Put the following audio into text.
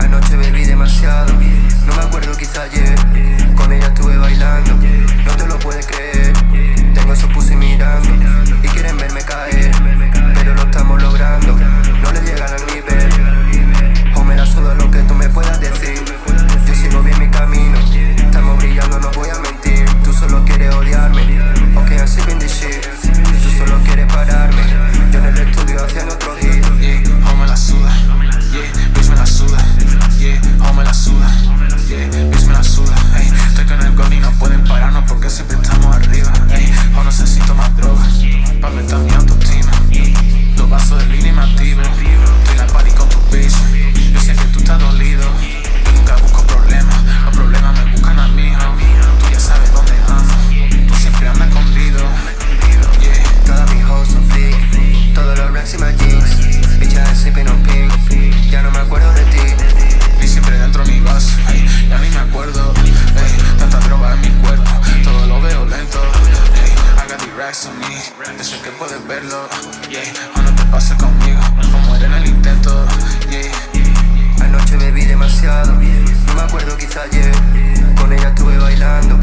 Anoche bebí demasiado, no me acuerdo quizá ayer Racks que puedes verlo, O no te pasa conmigo, como era en el intento, yeah. Anoche bebí demasiado, no me acuerdo quizá ayer. Con ella estuve bailando,